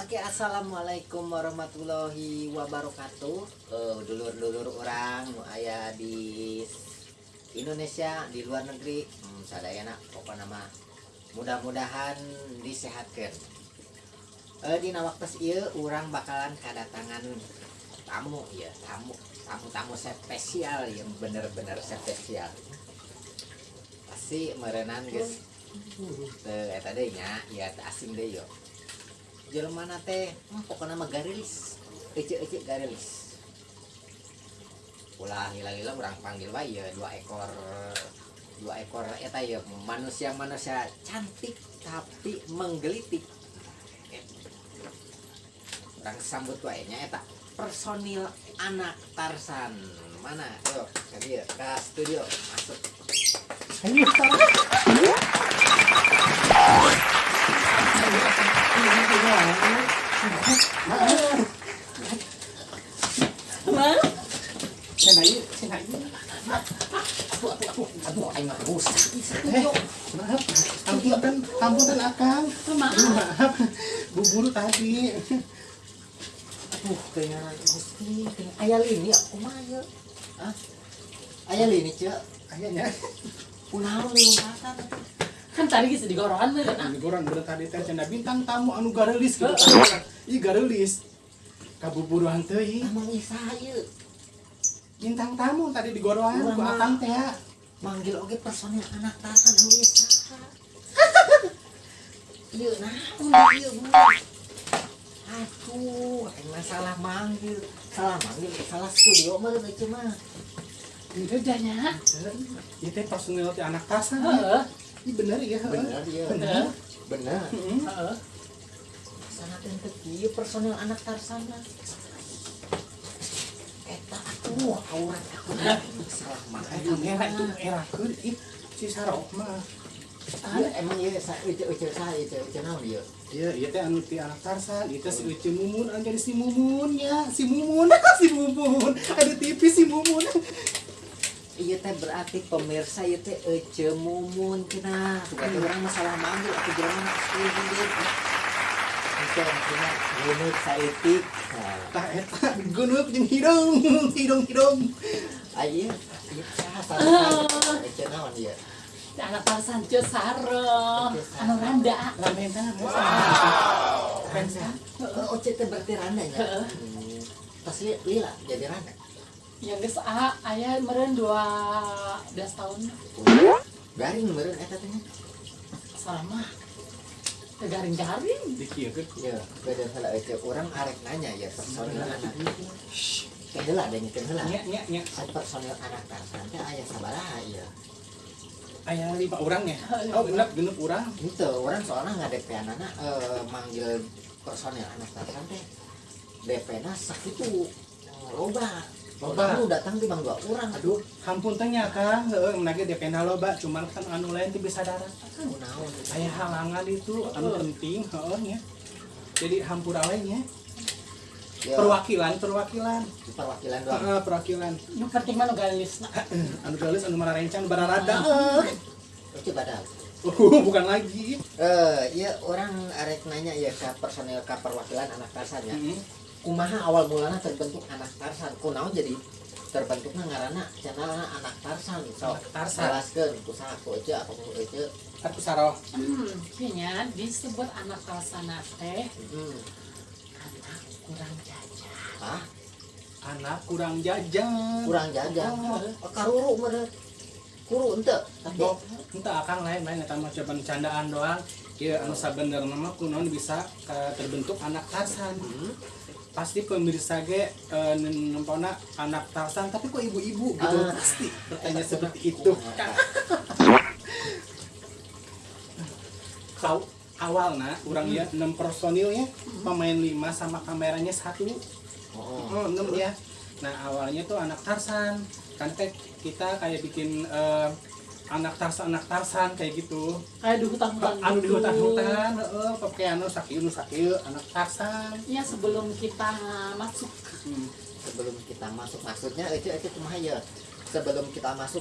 Oke, assalamualaikum warahmatullahi wabarakatuh. Eh, dulur-dulur orang aya di Indonesia di luar negeri, hmm, sadayana pokoknya mah mudah-mudahan disehatkan. Eh, di waktu ieu orang bakalan kedatangan tamu ya, tamu tamu-tamu spesial yang bener-bener spesial. Pasti merenan guys. Teu eta deui nya, ya asing deui yo. Jelema na teh? Mah pokoknya mah garilis ece ece garilis ulah gila-gila orang panggil wae ya dua ekor. Dua ekor eta ya manusia manusia cantik tapi menggelitik. Orang sambut wae nya eta. Personil anak Tarsan. Mana? Yuk dia ke studio. Masuk. Ayo, Sen. Buburu tadi. aduh kayaknya gusti kayaknya aya lini aku mah ya ah aya lini cek Ayahnya. kunaon lompatan kan tadi geus digorohan meureun ah. Ini gorang bener tadi teh bintang tamu anu garelis gitu. Ih garelis. Kabuburuan teuing. emang isa Bintang tamu tadi digorohan ku Akang teh. manggil oge personil anak tasan anu isa naon ieu bener aduh emang salah manggil salah manggil salah studio mah itu mah Itu. Ieu teh personil teh anak tasan. Heeh. Ya. bener ieu Bener. bener Heeh. Heeh. sangat ente ieu personil anak tarsan mah eta atuh aurat aku salah Ayo manggil era itu era keur ih si Sarok mah. Iya, emang iya, sa uce uce sa uce uce naon ieu? Iya, iya teh anu ti anak Tarsan, itu si Uci Mumun anu jadi si Mumun ya, si Mumun, si Mumun. Ada TV si Mumun. Iya teh berarti pemirsa ieu teh ece mumun cenah. Berarti orang masalah manggil aku jalan asli gitu. Itu maksudnya gunut saeutik. Nah, Tah eta gunuk jeung hidung, hidung-hidung. ayo, ieu ece naon ieu? Si anak Tarsan Ceu Saro. Anu randa. Ramen teh Randa. Oh, oce teh berarti randa nya. Heeh. Hmm. Pas li lila jadi randa. Yang geus ah aya meureun 12 tahun. Garing meureun eta teh. nya. Salama. Teu garing-garing. Dikieukeun. Iya, beda salah ece orang arek nanya ya personil anak. Teh heula ada nyekeun heula. Nya nya nya. Personil anak tarsan teh aya sabaraha ieu. Aya lima orang ya. Oh, genep genep urang. Itu orang soalnya nggak DP anak eh, manggil personil anak tarsan teh DP na sakitu eh, loba. Loba. Loba datang di bang dua orang. Aduh, hampun teh nya Kang, heueuh menage DP loba, cuman kan anu lain teh bisa darat. Kunaon Aya halangan itu anu penting, heeh nya. Jadi hampura we nya. Ya, Perwakilan, perwakilan. perwakilan doang. Heeh, perwakilan. Nu penting mah nu galisna. anu galis anu mararencang bararada Oke badal. uh, bukan lagi Eh, iya orang arek nanya ya ke personil ke perwakilan anak tarsan ya. Heeh. Kumaha awal mulanya terbentuk anak tarsan? Kunaon jadi terbentuknya ngarana cenah anak tarsan. Sok Anak Tarsan. jelaskeun kusaha ku ece apa ku ece aku saroh Hmm, kayaknya disebut anak Tarsan teh. Hmm. anak kurang jajan. ah anak kurang jajan kurang jajan Oh. oh, karuru meureun kuru ente. Tapi Oh, entah akan lain lain eta mah coba candaan doang. Ya anu sabenerna mah kunaon bisa ka- terbentuk anak Tarsan. Hmm. Pasti pemirsa ge nempona anak Tarsan tapi kok ibu-ibu gitu Ah. pasti bertanya seperti itu kau awalnya orang ya enam personilnya pemain lima sama kameranya satu oh, Oh, enam ya. Nah, awalnya tuh anak Tarsan. Kan kita kayak bikin eh, anak Tarsan anak Tarsan kayak gitu. Kayak di hutan-hutan. Anu di gitu. hutan-hutan, heeh, pakai anu sakieu nu sakieu anak Tarsan. Ya sebelum kita masuk Hmm. sebelum kita masuk maksudnya ece ece kumaha ya sebelum kita masuk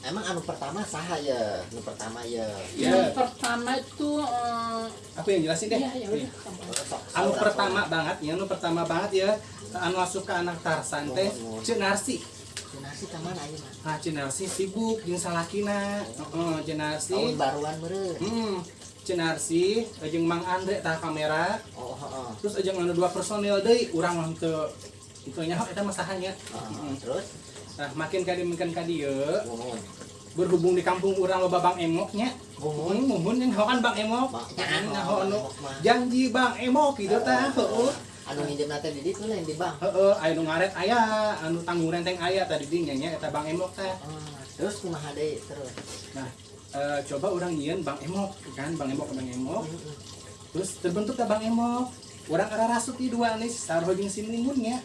emang anu pertama saha ya anu pertama ya Ya. Pertama itu eh, Aku yang jelasin deh. iya ya udah kamu. Sok, Anu pertama banget, ya anu pertama banget ya. Anu asup ke anak Tarsan teh. Cik Narsi. Sok. nasi kamana aja mah Nah, Cik Narsi sibuk jeung salakina. Heeh, Cik Narsi. tahun baruan meureun Hmm, Cik Narsi jeung Mang Andre tah kamera. oh heeh Terus jeung anu dua personil urang mah teu itu nya eta masahanya. Heeh, terus Nah, makin kadi makin kadi ye, gumun berhubung di kampung urang loba Bang Emoknya. Muhun muhun yang hawan Bang Emok. Jangan mah. janji Bang Emok gitu tah. Heeh. Anu minjem nate di ditu lain di bang Heeh, aya nu ngaret aya, anu tanggung renteng aya tadi dinya nya eta Bang Emok teh. Ah, terus kumaha deui terus Nah, eh, coba orang nyieun Bang Emok kan, Bang Emok Bang Emok. Heeh. Terus terbentuk Bang Emok. Orang arah rasuk di dua nih, saroh jeung sinimun nya.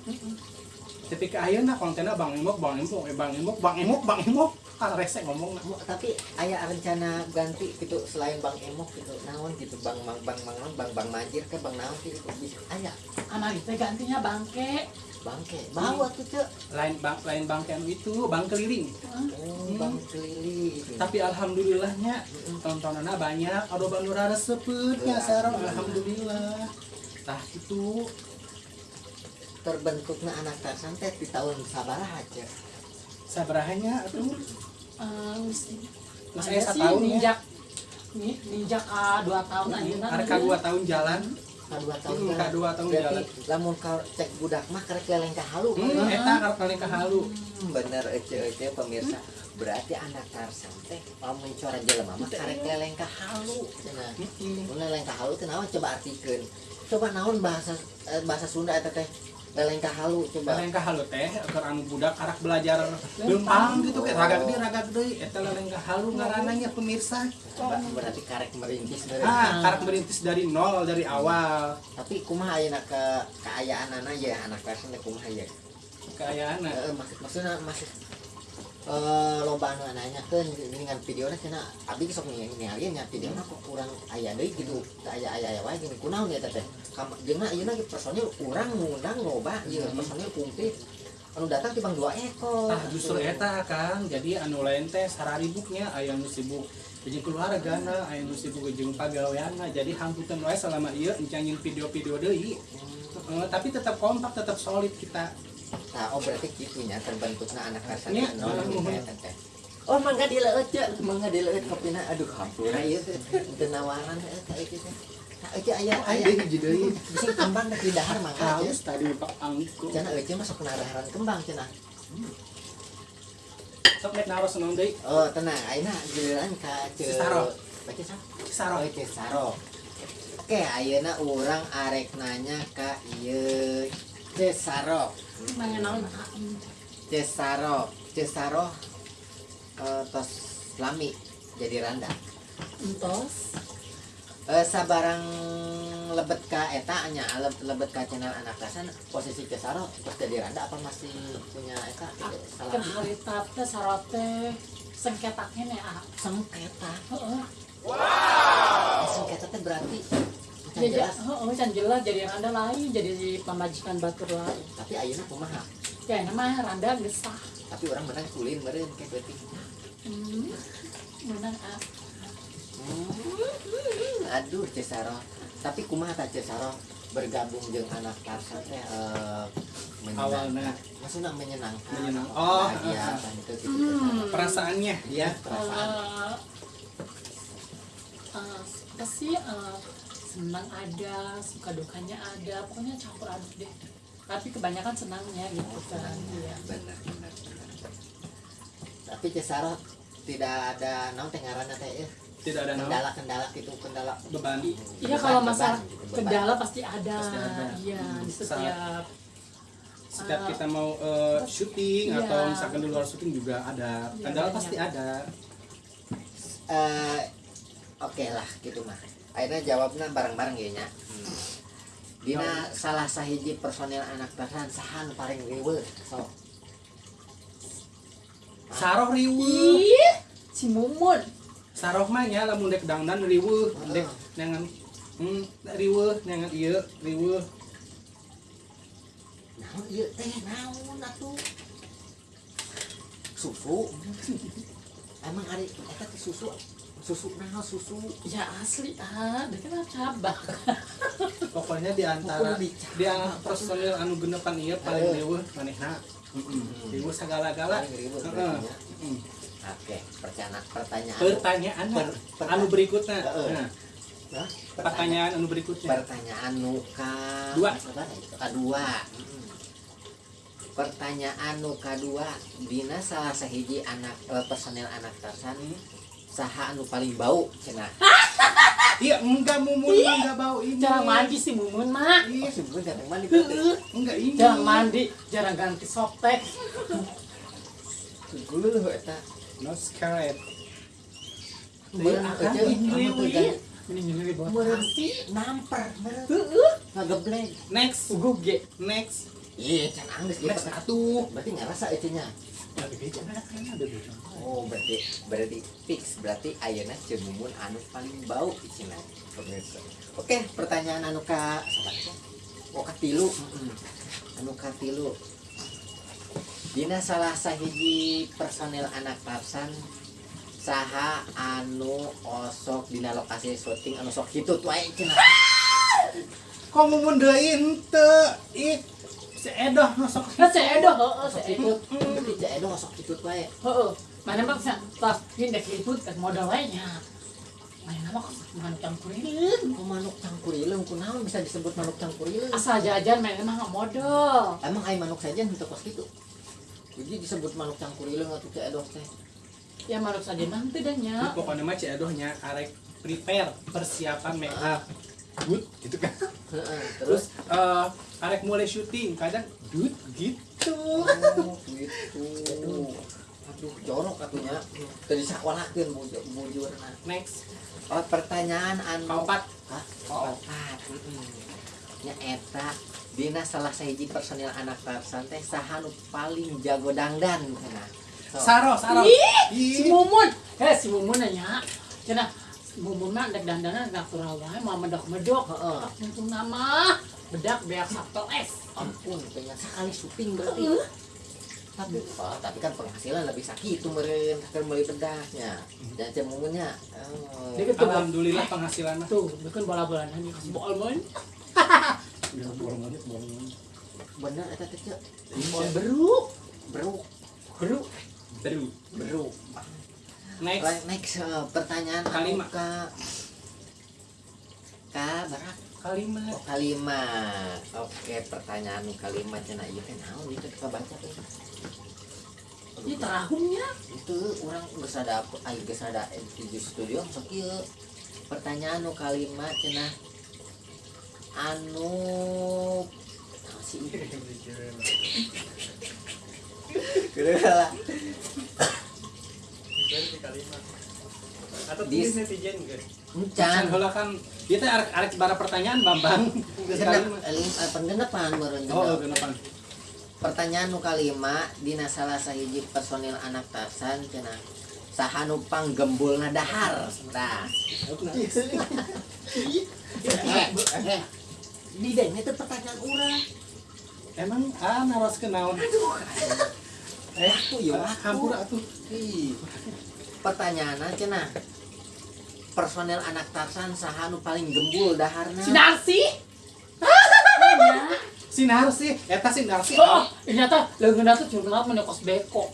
Tapi ke ayeuna kontenna Bang Emok, Bang Emok, eh, Bang Emok, Bang Emok, Bang Emok. Kan rese ngomong Mu- tapi aya rencana ganti gitu selain bang emok gitu naon gitu bang bang bang bang naon, bang bang manjir ke bang naon gitu bisa aya anak itu gantinya bangke. Bangke. Bawa tuh cek lain bang lain bang ken itu bang keliling. oh bang keliling. Tapi alhamdulillahnya tontonannya banyak, ada banura resepet nya sareng alhamdulillah. Tah itu. Terbentuknya anak tarsan teh di tahun sabaraha cek. Sabarahanya atuh Mesti Mas Esa tahun ya. ninjak ni- ninjak ah, dua tahun aja Arka dua tahun jalan. ka dua tahun Hmm, ka dua tahun jalan. lamun ka cek budak mah karek keleng ka halu Hmm, kan? eta karep paling kahalu. Hmm, bener ece ece pemirsa berarti anak tarsan teh mau mencoran jelema mah karek keleng ka halu cenah Heeh. Mun leleng kahalu teh naon coba artikeun. Coba naon bahasa eh, bahasa Sunda eta teh? Leleng kahalu coba. Leleng kahalu teh keur anu budak arak belajar lempang gitu kayak raga gede raga gede eta leleng kahalu ngaranna nya pemirsa. Coba berarti karek merintis dari. Ah, karek merintis dari nol dari awal. Tapi kumaha ayeuna ke keayaanana ya anak teh kumaha ya? Kayakna. Eh, maksud maksudna masih eh loba anu nanyakeun dengan videona cenah abdi sok nih ningali nya videona kok kurang aya deui gitu. Teu aya aya aya wae gini kunaon ya teh teh. Kam jeung ayeuna ge personil urang ngundang loba ieu personil kumplit. Anu datang tibang dua ekor. Tah justru eta kan jadi anu lain teh sararibuknya aya nu sibuk jeung keluargana, aya nu sibuk jeung pagaweanna. Jadi hamputan wae selama ieu encangin video-video deui. Heeh, tapi tetap kompak, tetap solid kita. Nah, oh berarti gitunya terbentuknya anak kasar Iya, nol iya, iya. ya, Teh. Oh, mangga dileut ya, mangga dileut kopina. Aduh, hampura ieu teh. Teu nawaran eh ka ieu teh. Ka ieu aya aya hiji deui. Bisa kembang di dahar mangga aja. Haus tadi Pak Angko. Cenah eueuh masuk ke daharan kembang cenah. Sok nek naros naon deui? Oh, tenang, ayeuna giliran ka. Cisaro. Baca sa? Saro. Oh, Cisaro. Oke, ayeuna urang arek nanya ka ieu Cesaro. Naon Cesaro, Cesaro eh, tos lami jadi randa. entos. Eh, sabarang lebet ka eta nya le- lebet ka channel anak kasan posisi Cesaro terus jadi randa apa masih punya eta? Kan salah. harita teh sarote sengketaknya nih ah. Sengketa? Heeh. Sengketa teh berarti jadi jelas. heeh can jelas. Jadi randa lain jadi pemajikan batur lain tapi ayeuna kumaha kayak nama randa geus sah tapi orang menang kulin meureun kayak berarti hmm menang ah. Hmm, aduh Cesaro. Tapi kumaha ta Cesaro? Bergabung dengan anak Tarsan teh eh, menyenangkan. Awalna. maksudnya menyenangkan. Menyenang- oh, ya ah. kan itu gitu. Hmm. Perasaannya. Ya. perasaan. Eh, eh, apa sih eh, senang ada suka dukanya ada pokoknya campur aduk deh tapi kebanyakan senangnya gitu kan iya benar benar benar tapi Cesaro tidak ada naon teh ngaranna teh eh, Tidak ada kendala-kendala gitu kendala beban. iya kalau masalah beban. kendala pasti ada Pasti ada. iya di Saat- setiap Setiap Ah. kita mau eh, syuting Iya. atau misalkan di luar syuting juga ada. Iya, Kendala banyak. pasti ada. eh oke lah gitu mah akhirnya jawabnya bareng-bareng ya nya. Dina salah sahiji personil anak Tarsan sahan paling riweuh. Sok Saroh riweuh. ih si mumun. Saroh mah nya lamun dek dangdan riweuh, dek nangan hmm, riweuh nangan ieu riweuh. naon ieu teh? Naon atuh? Susu. Emang hari teh susu susu nah susu. Ya asli ah dia kan cabang. Pokoknya di antara dia personil anu genepan ieu paling leuweuh manehna. Heeh. berarti ya. Oke pertanyaan pertanyaan. Pertanyaan Per- per- anu berikutnya. Nah, pertanyaan anu berikutnya. Pertanyaan nuka Dua. kedua pertanyaan nuka dua dina salah sahiji anak eh, personel anak tarsan saha anu paling bau cenah. Iya enggak mumun enggak bau ini. Jarang mandi sih mumun mah. Oh sebenarnya datang mandi Heeh. enggak ini. Jarang mandi jarang ganti softtek Guluh eta. No buat Meureun. hati. namper next. Ugu ge. Next. Iya next. atuh. Berarti ngerasa itu nya Oh berarti berarti fix berarti ayeuna cemumun anu paling bau cenah pemirsa. Oke pertanyaan anu ka sahabat oh ka tilu. Mm-mm. anu ka tilu. Dina salah sahiji personel anak Tarsan saha anu osok dina lokasi syuting anu sok hitut wae cenah kok mumun deui henteu? Ih masuk Kan saya edo, heeh, berarti cek edo osok hitut wae Heeh. Mana mah bisa tas pindah ke itu tas modal lainnya. Mana nama kok manuk campurin. Oh, manuk cangkurileng kunaon bisa disebut manuk cangkurileng Asal jajan mana mah modal. emang ai manuk saja untuk kos gitu jadi disebut manuk cangkurileng atau cek edoh teh Ya manuk saja nanti dan nya. pokoknya mah si edohnya arek prepare persiapan make up good gitu kan? Terus eh arek mulai syuting kadang good gitu. Oh gitu. Aduh jorok atunya tadi bujur bujurna next. Oh pertanyaan anu. Kaopat Hah? kaopat heeh nya eta dina salah sahiji personil anak Tarsan teh saha nu paling jago dangdan cenah So, saro saro Ih, si Mumun. Eh si Mumun nanya. Cina mah dek dandanan natural wae mah medok-medok. Heeh. Untung nama bedak beak sabto es. ampun pengen sekali syuting berarti tapi oh, tapi kan penghasilan lebih sakit itu meren kan beli bedaknya dan cemumunnya oh. Dia ketua alhamdulillah penghasilan tuh, bukan bola-bola nanya kasih bola mon. bener eta teh Cek. Limon beruk beruk Beru. baru beruk next. Next eh, pertanyaan Kalimat. ka ka barak kalimat oh, kalimat oke pertanyaan nu kalimat cenah ieu teh naon itu kita baca teh Ini terahumnya. itu orang geus ada ayo geus ada di studio sok ieu pertanyaan nu kalimat cenah anu sih? Kira lah atau tulis netizen guys encan Can heula kan ieu teh arek arek bara pertanyaan Bambang. Genep kalimat. eh, penggenepan meureun oh genep. genepan. Pertanyaan nu kalima dina salah sahiji personil anak Tarsan cenah saha nu panggembulna dahar tah eh eh di deng itu pertanyaan urang. Emang ah naros ke naon eh aku ya aku. hampura atuh Ih. pertanyaanna cenah personel anak Tarsan saha nu paling gembul daharna. Si Narsi. Nanya. sinar sih eta sinar sih Oh, ternyata leungeunna tuh curhat menekos beko.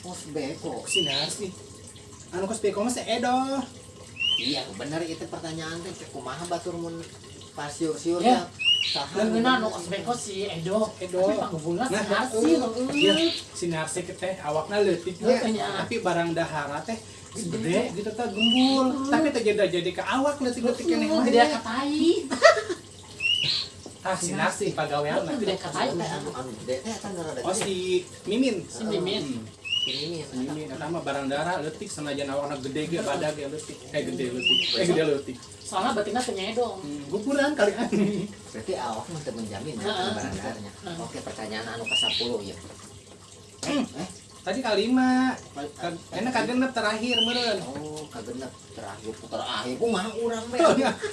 Pos beko? Sinar sih anu kos beko mah si Edo. Iya bener itu pertanyaan teh. Kumaha batur mun pas siur-siur Ya. Ya saha Leungeunna nu kos beko si Edo. Edo. Tapi panggungna si Nah, Narsi. iya. heueuh. sinar sih teh awakna leutik tapi barang dahara teh gede gitu teh gembul tapi teh jadi jadi ke awak leutik-leutik keneh mah Gede katai. ah sinar sih pagawean Gede anu anu rada oh si Mimin Si Mimin. Hmm. ini eta mah barang dahara leutik sanajan awakna gede ge badag ge leutik. Eh gede leutik. Eh gede leutik. Soalnya batinnya penyedong. Hmm, gupuran kali ani berarti awak mah teu menjamin ya barang daharnya Heeh. oke pertanyaan anu ke 10 ya eh tadi kalima kan enak kagenep terakhir meureun. Oh kagenep terakhir terakhir. Kumaha urang be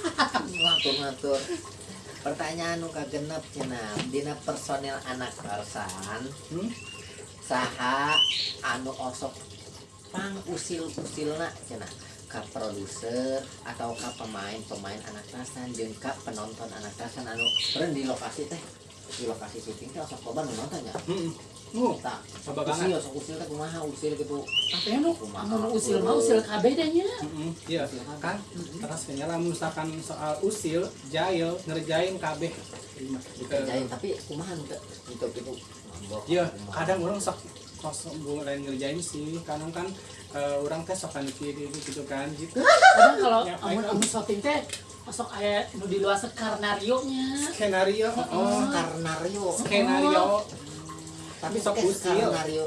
ngatur ngatur pertanyaan nu kagenep cenah dina personel anak Tarsan Hmm? Saha anu osok pang usil usilna cenah ka produser atau ka pemain pemain anak tasan jeung ka penonton anak tasan anu keren di lokasi teh di lokasi syuting teh sok loba nu nonton ya Hmm. Uh, tak. usil banget. sok usil teh kumaha? Usil gitu. Tapi anu anu usil mah usil kabeh nya. Mm-mm, Iya, kan terus kayaknya misalkan soal usil, jail, ngerjain kabeh. dikerjain tapi kumaha nu teh? Untuk Iya, kadang orang sok sok gue lain ngerjain sih, kadang kan eh, orang teh sok kieu kieu gitu kan gitu. Kadang kalau Ya, amun amun syuting teh masuk aya nu di luar skenario nya. Skenario, oh, karnario. Skenario, tapi Sok sok usil. skenario.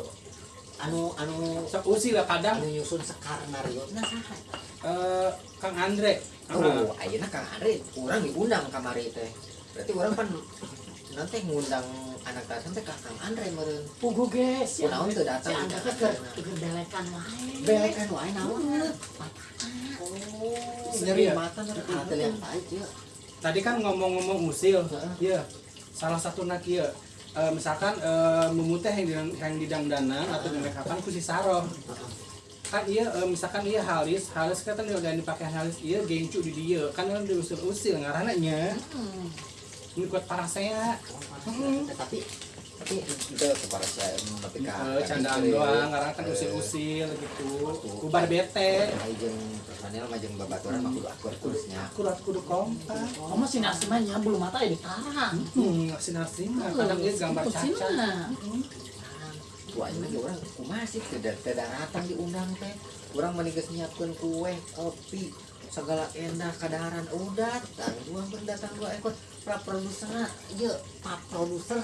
Anu anu sok usil lah kadang. anu nyusun skenario. Nah saha? Eh, Kang Andre. Oh, ayeuna Kang Andre. Urang diundang kamari teh. Berarti urang pan nanti ngundang anak tasan teh ka Kang Andre meureun. Pugu geus ya. Kunaon teu Si datang Angga teh keur keur belekan wae. Belekan wae naon? Oh, nyeri Iya. mata ada yang baik ya. Tadi kan ngomong-ngomong usil, Heeh. iya. Salah satu nak ieu eh, misalkan eh, memuteh yang didang, yang didangdanan atau di makeupan ku si Saroh. kan iya eh, misalkan iya halis halis kan udah dipakai halis iya gengcu di dia kan kan diusir usil ngaranna nya Hmm. Ini kuat parasea Tapi tapi itu kepada saya tapi ka Eh, candaan doang karena kan usil usil gitu bubar bete. Jeung personel mah jeung babaturan mah kudu akur kursnya. akurat kudu kompak. Oh masih nasi mah nya belum mata ya ditarang. hmm ngasih nasi mah. Kadang dia gambar mah. Wah, ini lagi orang kumaha sih? Tidak tidak datang diundang teh. Orang menigas nyiapkeun kue, kopi, segala endah kadaharan udah datang dua datang dua ekor pra produser iya pak produser.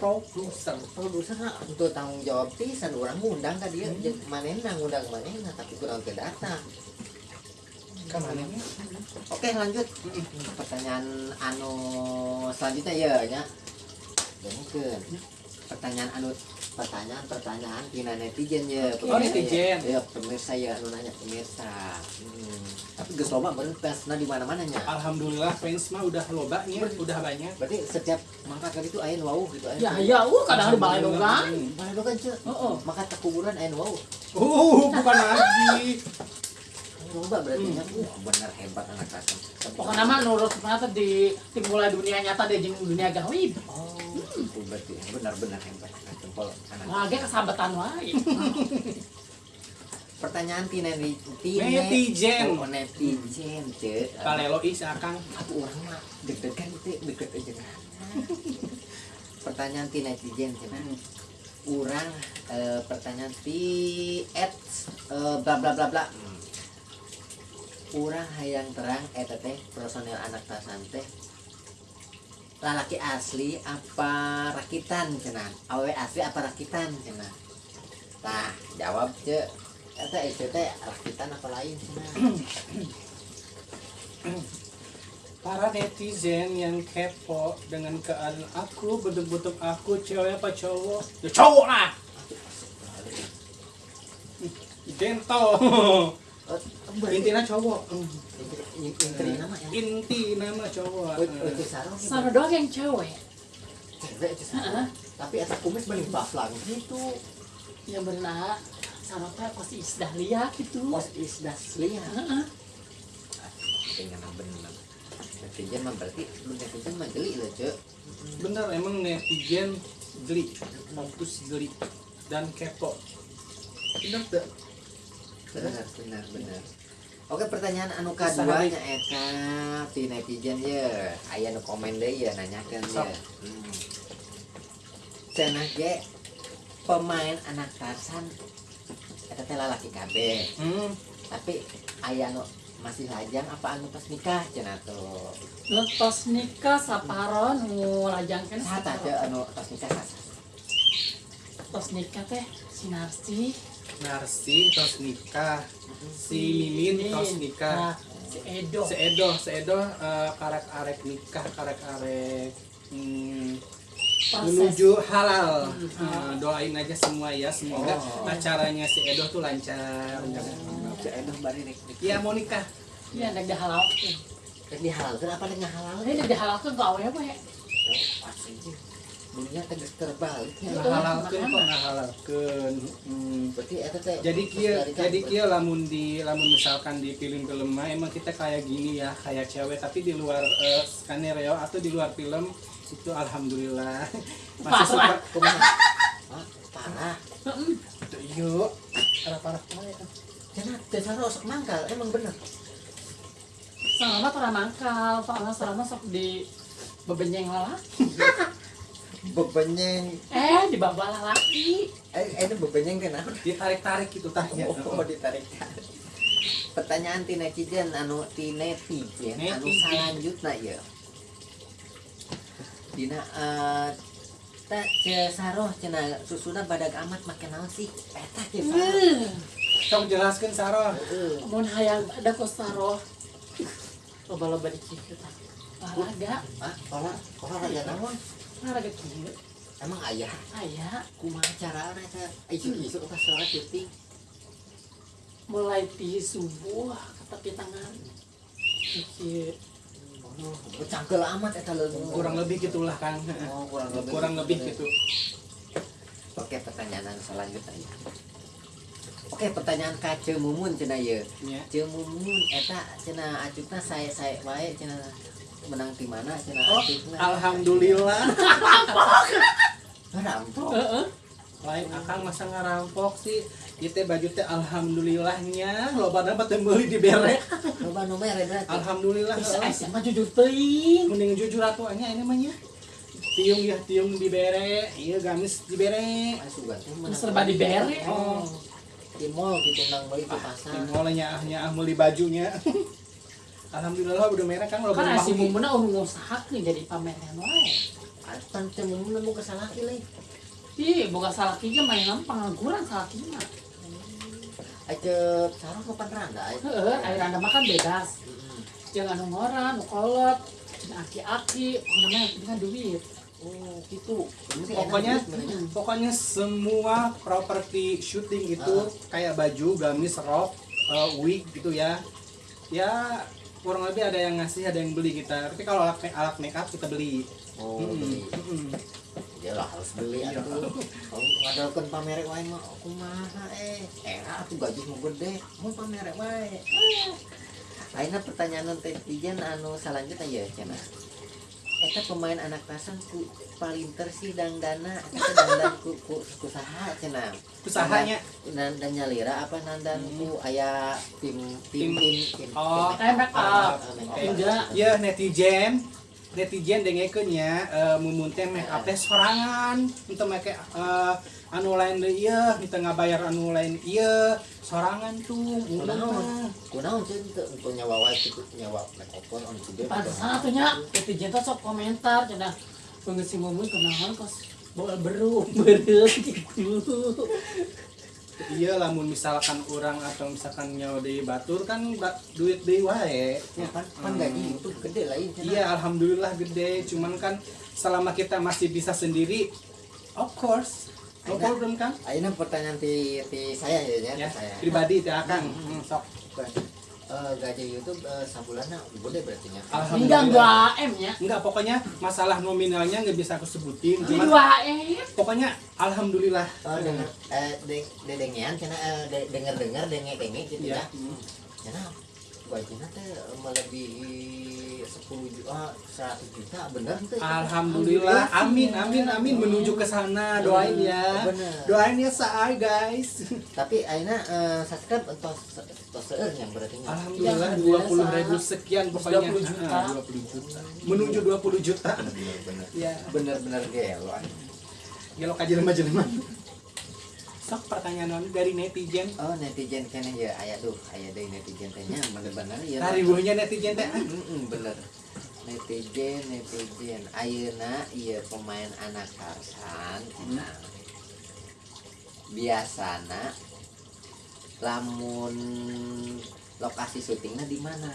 Produser produser untuk tanggung jawab pisan orang ngundang ka dia jeung manehna ngundang manehna tapi kurang teu datang ke mana oke lanjut. Pertanyaan anu selanjutnya ya. Nya Dengekeun. pertanyaan anu pertanyaan pertanyaan tina netizen ya. Oh, netizen. ya pemirsa ya anu nanya pemirsa. Hmm. Tapi geus loba bener fansna di mana mananya alhamdulillah fans mah udah lobanya udah banyak. Berarti setiap mangkat kali itu aya nu wau gitu aya Ya ya, uh kadang di balai dogang. Mana doang cek Oh, oh. maka tak kuburan aya nu wau. Uh bukan lagi. Loba berarti nya. Uh bener hebat anak kasem Pokoknya mah nurut ternyata di, mulai dunia nyata deh jeung dunia gaib. oh berarti benar-benar hebat anak jempol anak Lagi kesabetan wae. pertanyaan tina netizen Netizen. oh, netizen cek kalelo is akang aku orang mah deg-degan itu deket aja. Pertanyaan ti netizen cina orang eh, pertanyaan ti at eh, bla bla bla bla. Hmm. orang hayang terang eta teh personel anak tasan teh lalaki asli apa rakitan cina awe asli apa rakitan cina nah jawab cek eta itu teh rakitan apa lain para netizen yang kepo dengan keadaan aku bentuk-bentuk aku cewek apa cowok? Ya cowok lah! Gento Oh, intinya cowok. Intri nama yang inti nama cowok. Gitu. Sana doang yang cewek. Cewek sarung. Tapi asa kumis balik baflang gitu. Yang benar sama teh pasti isdah lihat gitu. Pos isdas lihat. Heeh. Dengan bener. Netizen mah berarti netizen mah geli loh cek. bener emang netizen geli fokus geli dan kepo Bener tuh. Bener bener bener. Oke pertanyaan anu kedua nya eta ti netizen ya. Aya nu komen deui ya nanyakeun ya. Hmm. Cenah ge pemain anak Tarsan eta teh lalaki kabeh. hmm. tapi ayah masih lajang apa anu pas nikah cenah tuh? Nikah saparon nu lajangkeun sata teh anu pas nikah sata Letos nikah teh sinarsi Narsi. Tos nikah. Si Mimin tos nikah. Nah, si Edo. seedo seedo eh, karek arek nikah karek arek hmm, Proses. menuju halal Hmm. Eh, doain aja semua ya semoga Oh. acaranya si Edo tuh lancar si Edoh bari rek Iya mau nikah Iya, nek dihalalkeun. rek dihalalkeun apa rek ngahalalkeun Ini nek dihalalkeun ke awewe. pasti dunia tegas terbaliknya Betul. ngahalalkeun kok ngahalalkeun hmm. berarti eta teh jadi kia jadi kia lamun di lamun misalkan di film-film mah emang kita kayak gini ya kayak cewek tapi di luar eh, skenario atau di luar film itu alhamdulillah. Masih Parah. suka kumaha Ah, parah. Yuk. Parah. Parah parah cenah teh sarosok mangkal. Emang bener. Selama pernah mangkal, soalnya selama sok di bebenyeng lalaki. bebenyeng. Eh, di bawah lalaki. eh ini bebenyeng kenapa ditarik tarik gitu tanya oh ditarik. Pertanyaan ti netizen anu ti netizen anu selanjutnya ya dina eh tak saroh cenah susuna badag amat make naon sih eta saroh Hmm. sok jelaskan Sarah Heeh. Mun hayang ada kosaro. Loba-loba dicikut. Olahraga, ah olah olahraga naon olahraga kieu. emang ayah Aya kumaha carana eta isu-isu pas sholat syuting mulai di subuh ke tepi tangan. Cangkel amat leungeun kurang lebih gitulah kan oh kurang lebih kurang lebih gitu. Oke pertanyaan selanjutnya. Ya. oke pertanyaan ka Ceu Mumun cenah ye ya. Ceu Mumun eta cenah acukna saya saya wae cenah menang di mana cenah oh acukna alhamdulillah. Rampok heeh. lain akang masa ngarampok sih itu baju teh alhamdulillahnya lo pada dapat beli di berek loba nu mere berarti. Alhamdulillah Bisa mah jujur teuing. mending jujur atuannya ini namanya tiung ya tiung di bere. Iya gamis di bere. Sugan teh menang Serba beli. dibere. oh. Di mall gitu nang beli ke pasar. Di molnya ahnya ah beli bajunya. Alhamdulillah udah merah kan lo Kan si mumuna urung usahakeun jadi pameran wae. Pan Ceu Mumun nemu kesalaki leuy Ih, boga salakinya main pengangguran salakinya. Acep sarong kapan randa aya. Heeh, air anda makan bebas. Jangan ngoran, nu kolot, aki-aki, penting kan duit. Oh, gitu. Pokoknya pokoknya semua properti syuting itu kayak baju gamis rok eh, wig gitu ya ya kurang lebih ada yang ngasih ada yang beli kita tapi kalau alat alat make up kita beli Oh, beli. Mm-mm. Ya lah harus beli Iya. atuh. Kalau ngadalkeun pamerek wae mah kumaha eh. Era atuh gaji nu gede, mau pamerek wae. Ayeuna pertanyaan netizen anu selanjutnya ya cenah. Eta pemain anak tasan ku palinter sih dangdana eta teh dandan ku ku, ku saha cenah. usahanya dan dan nyalira apa nandan ku aya tim tim tim tim. Enggak. ya netizen netizen dengekeun ya eh, mumun teh make up teh sorangan untuk make eh, anu lain deui ieu kita ngabayar anu lain ieu sorangan tuh Kunaon? Kunaon teu untuk nyawa wae itu nyawa make up on sudah. Pantesan atunya, netizen teh sok komentar cenah. Pengen si mumun kenaon kos bawa beru, beureum gitu. Iya lamun misalkan orang atau misalkan nyawa di batur kan duit deui wae. Ya, kan kan gaji itu gede cenah. iya alhamdulillah gede. Cuman kan selama kita masih bisa sendiri of course. No problem kan Ayeuna pertanyaan ti ti saya ya, ya, ya pribadi teh akang. Hmm, sok Eh, gaji YouTube eh, sabulanna gede berarti. Enggak alhamdulillah 2 M ya. enggak pokoknya masalah nominalnya nggak bisa aku sebutin Di cuman 2 M. pokoknya alhamdulillah Oh, denger eh de, dedengean cenah eh, de, denger-denger denge-denge gitu Iya. ya. Cenah gajinya teh melebihi 10 juta, 100 juta bener teh. alhamdulillah amin amin amin menuju ke sana doain ya Bener. doain ya saai guys Tapi ayeuna eh, subscribe entos seueur yang berarti nya. Alhamdulillah Jangan dua puluh ribu sekian pokoknya 20 juta. Ah, 20 juta menuju 20 juta Bener-bener. ya Bener-bener gelo. gelok aja lemah jelema sok pertanyaan non dari netizen Oh netizen kene ya aya duh aya deui netizen teh nya bener-bener ya. ribunya netizen teh ah. Mm-mm, bener netizen netizen ayeuna iya pemain anak karsan cenah. biasana lamun lokasi syutingnya di mana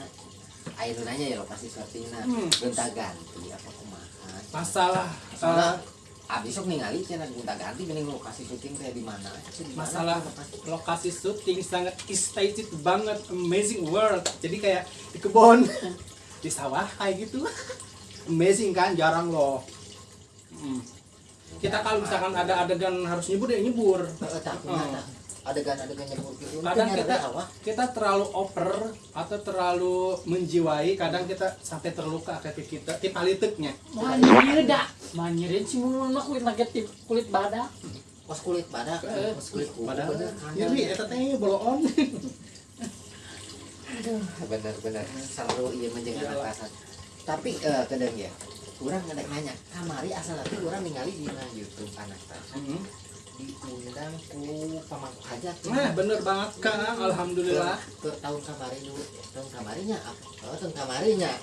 ayeuna nanya ya lokasi syutingnya Hmm. gonta ganti apa kumaha masalah soalnya eh, abis sok ningali cenah gonta ganti mending lokasi syuting teh di mana masalah lokasi? syuting sangat excited banget amazing world jadi kayak di kebun di sawah kayak gitu amazing kan jarang loh Hmm. kita kalau misalkan ada adegan harus nyebur ya nyebur Heeh, tak Oh. Adegan-adegan nyebur gitu kadang Itu kita kita terlalu over atau terlalu menjiwai kadang kita sampai terluka kayak kita tip aliteknya Manir dah. Manirin sih mau mah kulit lagi tip kulit badak. pas kulit badak Eh, pas kulit bener nyeri eta teh bolon bener-bener selalu iya menjaga anak kasar tapi eh kadang ya kurang nanya. Kamari asal tapi orang ningali di YouTube anak kasar diundang ku pamangku hajat nah bener banget kang alhamdulillah. ke, ke tahun kamari dulu tahun kamarinya apa? Oh, tahun kamarinya.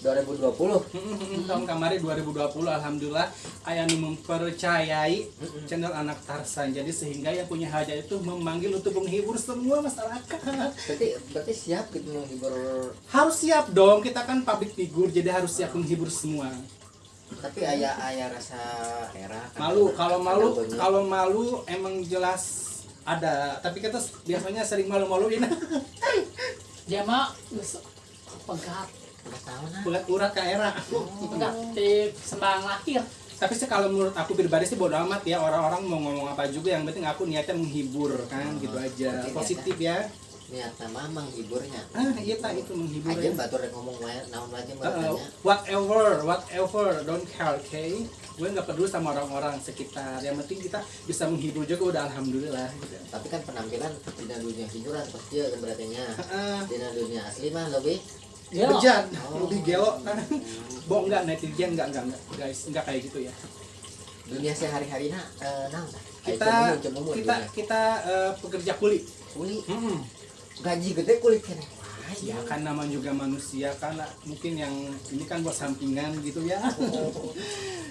2020 tahun kemarin 2020 alhamdulillah. Ayah nu mempercayai Mm-mm. channel anak Tarsan. Jadi sehingga yang punya hajat itu memanggil untuk menghibur semua masyarakat. Berarti berarti siap gitu menghibur harus siap dong. Kita kan public figure jadi harus siap menghibur semua tapi ayah ayah rasa era kan. Malu kalau malu kalau malu emang jelas ada. Tapi kita biasanya sering malu-maluin. Dia mah pegat. nah buat urat ke era. Pegat di sembang lahir. tapi sih kalau menurut aku pribadi sih bodo amat ya orang-orang mau ngomong apa juga yang penting aku niatnya menghibur kan gitu aja. positif ya niat nama menghiburnya. Ah iya tak itu menghibur aja batur yang ngomong naon aja Uh, whatever whatever don't care okay? Gue nggak peduli sama orang-orang sekitar. Yang penting kita bisa menghibur juga udah alhamdulillah gitu. tapi kan penampilan di dunia hiburan pasti ya berartinya. Ah, di dunia asli mah lebih bejat Oh. lebih gelo kan bohong nggak netizen nggak nggak nggak. Guys nggak kayak gitu ya. Dunia sehari-hari nah eh naon? Tah? Aya kita kita kita eh, pekerja kuli. Kulit Mm-mm. Gaji gede kulit kene Wah, ya kan nama juga manusia karena mungkin yang ini kan buat sampingan gitu ya.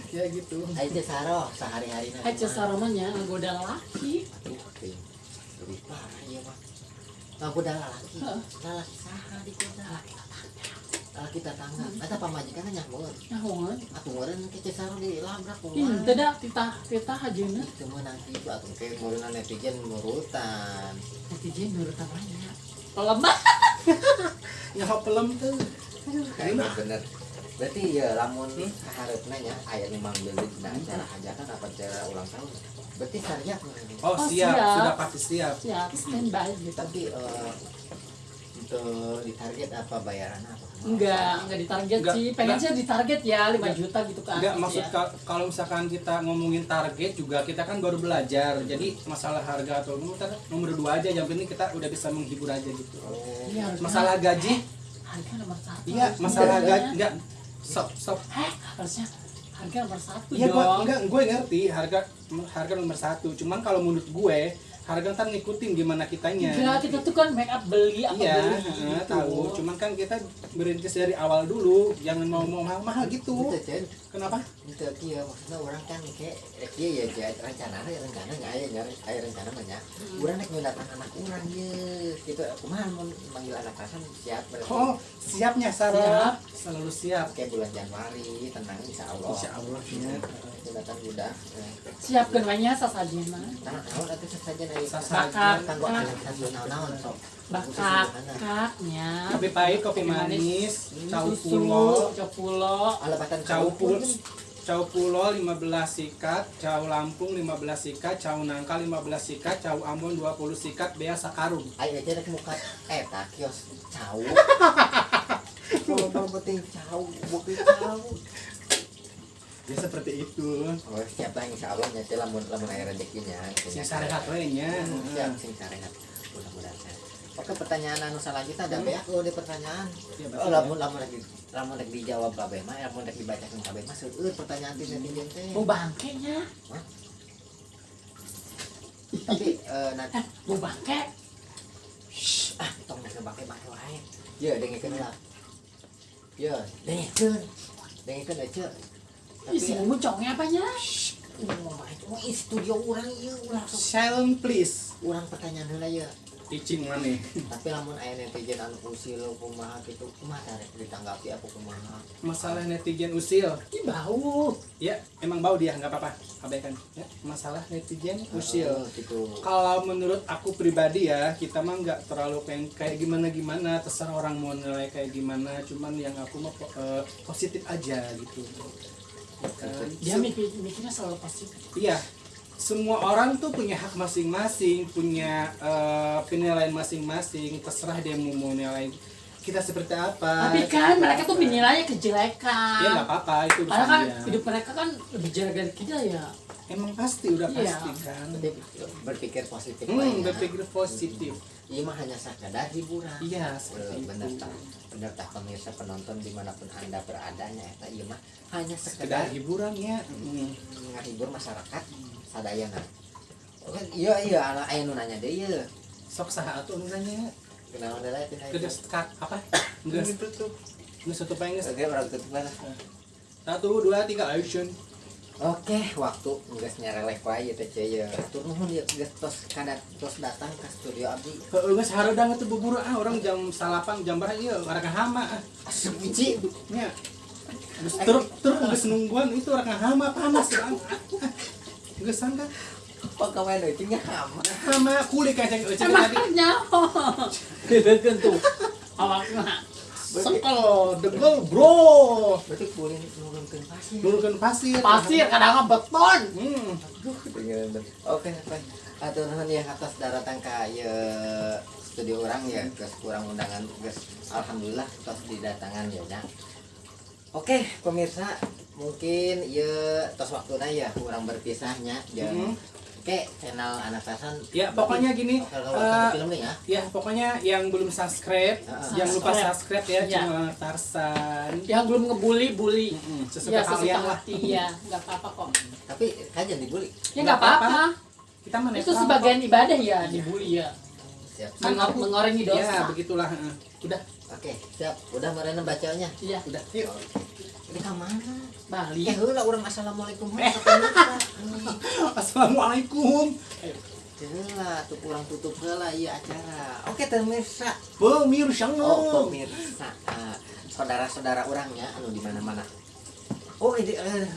Ya gitu. Teh saro sehari-hari aja saromanya nggoda laki. Lebih parah ya Heeh. lalaki saha di kota lalaki tetangga eta pamajikan aku meureun ke teh saro dilabrak kumaha teu da titah titah ajeuna. itu menang itu atau kayak murunan netizen murutan Netizen nurut namanya. Lemah. ya pelem tuh. Kayak bener. Berarti ya lamun harapna nya aya memang beli dina acara hajatan apa acara ulang tahun? Berarti siap oh, Oh, siap. siap. sudah pasti siap. Siap standby gitu. tapi eh, untuk ditarget apa bayaran apa Enggak, enggak ditarget Enggak, sih. Pengen enggak. sih ditarget ya 5 Enggak. juta gitu kan. Enggak, maksud ka- kalau misalkan kita ngomongin target juga kita kan baru belajar. Jadi masalah harga atau nomor nomor dua aja yang penting kita udah bisa menghibur aja gitu. oh Iya, Masalah gaji? harga nomor satu. Iya, masalah gaji enggak stop stop. Heh, harusnya harga nomor satu Iya, dong. enggak gue ngerti harga harga nomor satu. Cuman kalau menurut gue harga ntar ngikutin gimana kitanya. Enggak, kita tuh kan make up beli apa Iya, beli heeh, gitu. tahu. Cuman kan kita berintis dari awal dulu, jangan mau mau mahal-mahal gitu. itu cen Kenapa? itu kia maksudnya orang kan kayak eh, kia ya jadi rencana ya rencana nggak aya nggak aya rencana mah nya urang nek ngeundatkan anak urang ye gitu kumaha mun manggil anak kasan siap berarti Oh, siapnya Sarah. Selalu siap. kayak bulan Januari tenang insya Allah Insya Allah ya. Ngeundatkan budak eh. Siapkan banyak sasajena. nah naon atuh sasaja dari Sasajen. Bakar. Bakak, kaknya. Kopi pahit, kopi manis, cau pulo, cau pulo, cau pun pulo, cau pulo 15 sikat, cau lampung 15 sikat, cau nangka 15 sikat, cau ambon 20 sikat, bea sakarung. ayo aja rek muka eta kios. Cau. Kalau penting cau, bukti cau. Ya seperti itu. Oh, siap lah insya Allah nyati lamun lamun air rezekinya. Sing sarehat we nya. Siap sing sarehat. Mudah-mudahan. Oke pertanyaan anu selanjutnya ada beak lo di pertanyaan. Ya, Oh, lamun lamun lagi lamun lagi dijawab babe mah, lamun lagi dibacakan babe mah seueur pertanyaan ti netizen teh. mau bangkenya. Tapi eh nanti Eh, mau bangke. ah tong nek bake bake wae. Ya dengikeun lah. Ya, dengikeun. Dengikeun aja. Tapi Isi muncongnya apanya? Oh, oh, ih, studio orang ieu ulah sok Silent please. urang pertanyaan heula ya. Icing maneh. Tapi lamun aya netizen anu usil kumaha gitu, kumaha tarek ditanggapi aku kumaha. Masalah netizen usil. Ih, bau. Ya, emang bau dia nggak apa-apa. Abaikan. Ya, masalah netizen usil. Oh, gitu. kalau menurut aku pribadi ya kita mah nggak terlalu pengen kayak gimana gimana terserah orang mau nilai kayak gimana cuman yang aku mah po- eh, positif aja gitu dia mikir mikirnya selalu positif Iya, semua orang tuh punya hak masing-masing, punya eh, penilaian masing-masing. Terserah dia mau mau nilai kita seperti apa. tapi kan mereka tuh menilainya kejelekan Ya nggak apa-apa itu karena kan dia. hidup mereka kan lebih jelek dari kita ya Emang pasti udah Iya. pasti kan. Tapi berpikir positif Hmm, lainnya. berpikir positif. Iya mah hanya sekedar hiburan. Iya, Eh, seperti itu. tak bener tak pemirsa penonton di mana pun anda beradanya eta iya mah hanya Sekedar sekedar hiburan ya. Hmm. menghibur masyarakat sadayana Oke, iya iya anak aya nu nanya deh iya Sok saha atuh nu nanya. kenapa ada lagi Geus kak apa? Geus tutup. Geus tutup oke orang tutup mana Satu, dua, tiga, action. Oke waktu geus nyareleh wae teh ceu ya. Tur nuhun ya geus tos kada tos datang ke studio abdi Heeh, geus hareudang atuh buburu ah orang jam salapan jam berapa ieu orang hama ah. asup biji nya Terus truk truk geus nungguan itu orang hama panas banget. Geus sangka. Kok kawan itu? Nya hama. Hama kulit kayak cek tadi. nyaho bebekeun tuh. Awakna Sekel degel bro. berarti kulin nurunkeun pasir Nurunkeun pasir. pasir kadang beton Hmm. Oke, oke. Atur nuhun ya atas daratan ka ya studio orang ya, geus kurang undangan geus alhamdulillah tos didatangan ya nya. Oke, pemirsa, mungkin ya tos waktuna ya kurang berpisahnya jeung Mhm. Oke, channel anak tasan. Ya, pokoknya gini, eh, film nih ya. Ya pokoknya yang belum subscribe, Ah. yang lupa Subscribe. subscribe ya Iya. channel Tarsan. yang belum ngebully bully Mm-mm, ya Sesuka sesuka kalian lah. hati ya nggak apa-apa kok Tapi kan jangan dibully. ya nggak apa-apa Kita mana itu sebagian ibadah ya dibully ya Siap. Mengor- mengorengi Ya dosa begitulah. heeh. Udah, Oke, siap. Udah mereka bacanya. iya udah. Yuk. Ini ka mana? Bali Eh, heula urang assalamualaikum. Eh. Assalamualaikum. Heula tuh kurang tutup heula ieu acara. Oke, pemirsa. Pemirsa. Oh, pemirsa. Ah, saudara-saudara orangnya anu di mana-mana. Oh, ini eh,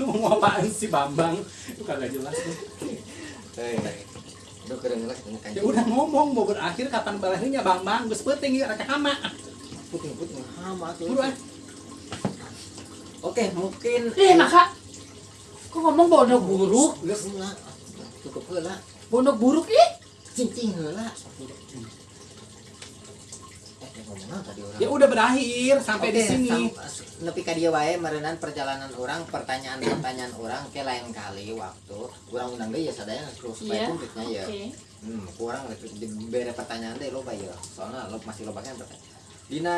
Lu mau apaan sih Bambang? Itu kagak jelas tuh. eh, Duh, keren kan. Ya udah ngomong mau berakhir kapan berakhirnya Bambang? Geus penting ya raka hama. putih-putih hama tuh. Buru ah. Oke, mungkin eh maka kok ngomong bodoh buruk geus heula. Tutup heula. bodoh buruk ih Cincing heula. Eh, tadi orang. Ya udah berakhir sampai di Oke, sini. sam- nepi ka dieu wae meureunan perjalanan orang, pertanyaan-pertanyaan orang ke lain kali waktu urang undang deui ya sadaya terus supaya Iya. publiknya ya. oke Hmm, kurang bere pertanyaan deh loba ya. Soalnya lo masih loba kan pertanyaan. Dina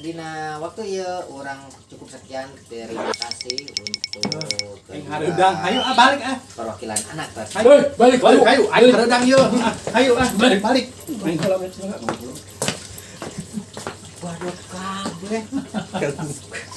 dina waktu ya orang cukup sekian terima kasih untuk hareudang. Ayo ah balik ah. perwakilan anak Bas. Ayo balik balik ayo. Ayo hareudang yuk. Ah, Ayo ah balik balik. Waduh kabeh.